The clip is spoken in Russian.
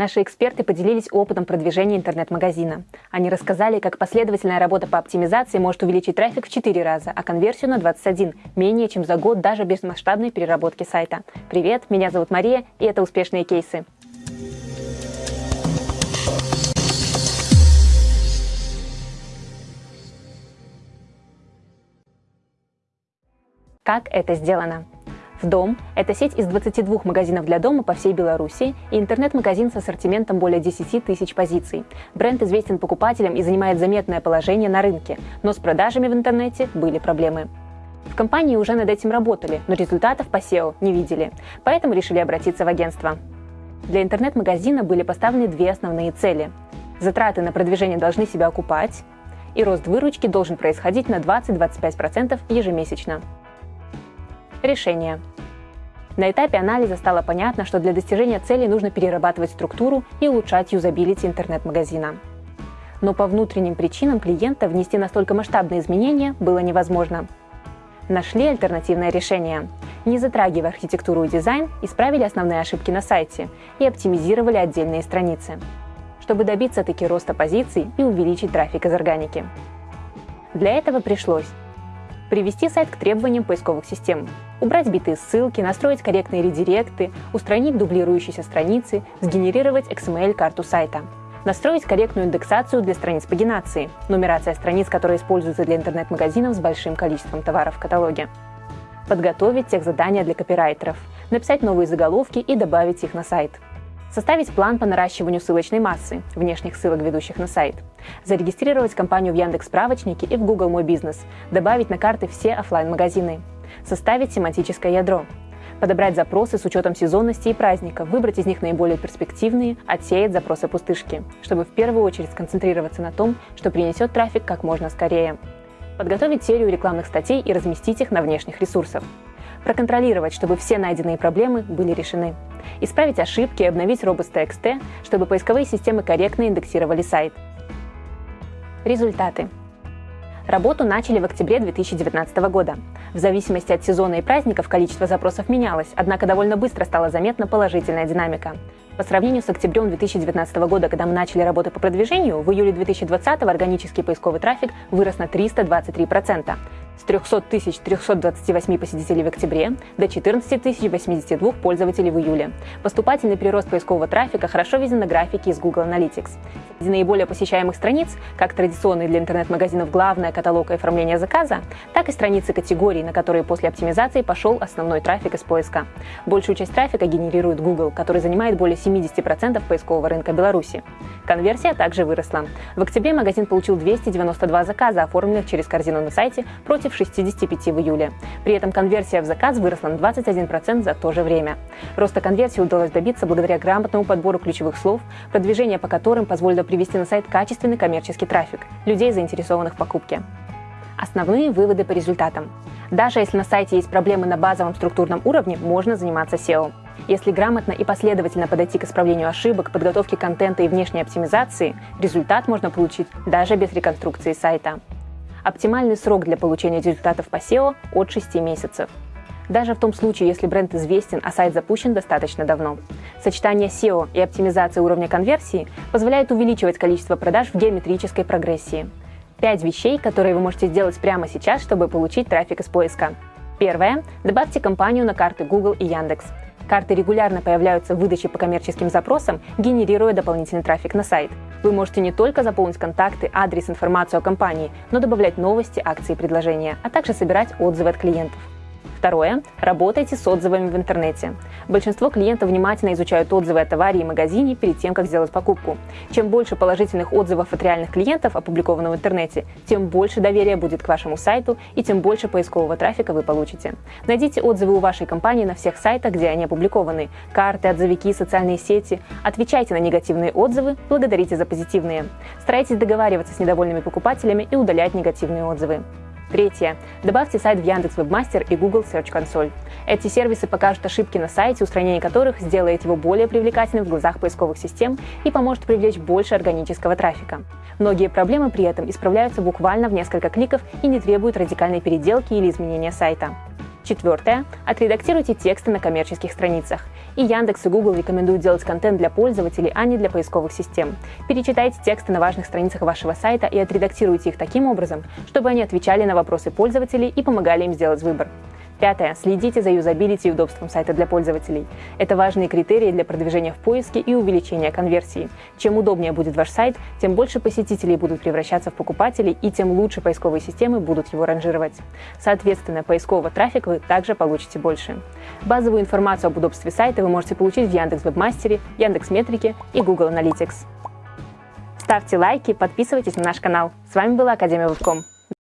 Наши эксперты поделились опытом продвижения интернет-магазина. Они рассказали, как последовательная работа по оптимизации может увеличить трафик в 4 раза, а конверсию на 21, менее чем за год даже без масштабной переработки сайта. Привет, меня зовут Мария, и это «Успешные кейсы». Как это сделано? В дом – это сеть из 22 магазинов для дома по всей Беларуси и интернет-магазин с ассортиментом более 10 тысяч позиций. Бренд известен покупателям и занимает заметное положение на рынке, но с продажами в интернете были проблемы. В компании уже над этим работали, но результатов по SEO не видели, поэтому решили обратиться в агентство. Для интернет-магазина были поставлены две основные цели. Затраты на продвижение должны себя окупать, и рост выручки должен происходить на 20-25% ежемесячно. Решение. На этапе анализа стало понятно, что для достижения целей нужно перерабатывать структуру и улучшать юзабилити интернет-магазина. Но по внутренним причинам клиента внести настолько масштабные изменения было невозможно. Нашли альтернативное решение. Не затрагивая архитектуру и дизайн, исправили основные ошибки на сайте и оптимизировали отдельные страницы, чтобы добиться таки роста позиций и увеличить трафик из органики. Для этого пришлось привести сайт к требованиям поисковых систем, убрать битые ссылки, настроить корректные редиректы, устранить дублирующиеся страницы, сгенерировать XML-карту сайта, настроить корректную индексацию для страниц пагинации, нумерация страниц, которые используются для интернет-магазинов с большим количеством товаров в каталоге, подготовить тех задания для копирайтеров, написать новые заголовки и добавить их на сайт – Составить план по наращиванию ссылочной массы, внешних ссылок, ведущих на сайт. Зарегистрировать компанию в Яндекс справочнике и в Google Мой бизнес. Добавить на карты все офлайн магазины Составить семантическое ядро. Подобрать запросы с учетом сезонности и праздника, выбрать из них наиболее перспективные, отсеять запросы пустышки, чтобы в первую очередь сконцентрироваться на том, что принесет трафик как можно скорее. Подготовить серию рекламных статей и разместить их на внешних ресурсах. Проконтролировать, чтобы все найденные проблемы были решены исправить ошибки и обновить Robots.txt, чтобы поисковые системы корректно индексировали сайт. Результаты. Работу начали в октябре 2019 года. В зависимости от сезона и праздников количество запросов менялось, однако довольно быстро стала заметна положительная динамика. По сравнению с октябрем 2019 года, когда мы начали работу по продвижению, в июле 2020 органический поисковый трафик вырос на 323% с 300 328 посетителей в октябре до 14 082 пользователей в июле. Поступательный прирост поискового трафика хорошо виден на графике из Google Analytics. Среди наиболее посещаемых страниц, как традиционные для интернет-магазинов главное каталог и оформление заказа, так и страницы категорий, на которые после оптимизации пошел основной трафик из поиска. Большую часть трафика генерирует Google, который занимает более 70% поискового рынка Беларуси. Конверсия также выросла. В октябре магазин получил 292 заказа, оформленных через корзину на сайте, против 65 в июле. При этом конверсия в заказ выросла на 21% за то же время. Роста конверсии удалось добиться благодаря грамотному подбору ключевых слов, продвижение по которым позволило привести на сайт качественный коммерческий трафик, людей, заинтересованных в покупке. Основные выводы по результатам. Даже если на сайте есть проблемы на базовом структурном уровне, можно заниматься SEO. Если грамотно и последовательно подойти к исправлению ошибок, подготовке контента и внешней оптимизации, результат можно получить даже без реконструкции сайта. Оптимальный срок для получения результатов по SEO от 6 месяцев. Даже в том случае, если бренд известен, а сайт запущен достаточно давно. Сочетание SEO и оптимизация уровня конверсии позволяет увеличивать количество продаж в геометрической прогрессии. Пять вещей, которые вы можете сделать прямо сейчас, чтобы получить трафик из поиска. Первое. Добавьте компанию на карты Google и Яндекс. Карты регулярно появляются в выдаче по коммерческим запросам, генерируя дополнительный трафик на сайт. Вы можете не только заполнить контакты, адрес, информацию о компании, но добавлять новости, акции и предложения, а также собирать отзывы от клиентов. Второе. Работайте с отзывами в интернете. Большинство клиентов внимательно изучают отзывы о товаре и магазине перед тем, как сделать покупку. Чем больше положительных отзывов от реальных клиентов, опубликованных в интернете, тем больше доверия будет к вашему сайту и тем больше поискового трафика вы получите. Найдите отзывы у вашей компании на всех сайтах, где они опубликованы. Карты, отзывики, социальные сети. Отвечайте на негативные отзывы, благодарите за позитивные. Старайтесь договариваться с недовольными покупателями и удалять негативные отзывы. Третье. Добавьте сайт в Яндекс Вебмастер и Google Search Console. Эти сервисы покажут ошибки на сайте, устранение которых сделает его более привлекательным в глазах поисковых систем и поможет привлечь больше органического трафика. Многие проблемы при этом исправляются буквально в несколько кликов и не требуют радикальной переделки или изменения сайта. Четвертое. Отредактируйте тексты на коммерческих страницах. И Яндекс, и Google рекомендуют делать контент для пользователей, а не для поисковых систем. Перечитайте тексты на важных страницах вашего сайта и отредактируйте их таким образом, чтобы они отвечали на вопросы пользователей и помогали им сделать выбор. Пятое. Следите за юзабилити и удобством сайта для пользователей. Это важные критерии для продвижения в поиске и увеличения конверсии. Чем удобнее будет ваш сайт, тем больше посетителей будут превращаться в покупателей и тем лучше поисковые системы будут его ранжировать. Соответственно, поискового трафика вы также получите больше. Базовую информацию об удобстве сайта вы можете получить в Яндекс Вебмастере, Яндекс Метрике и Google Analytics. Ставьте лайки, подписывайтесь на наш канал. С вами была Академия Вебком.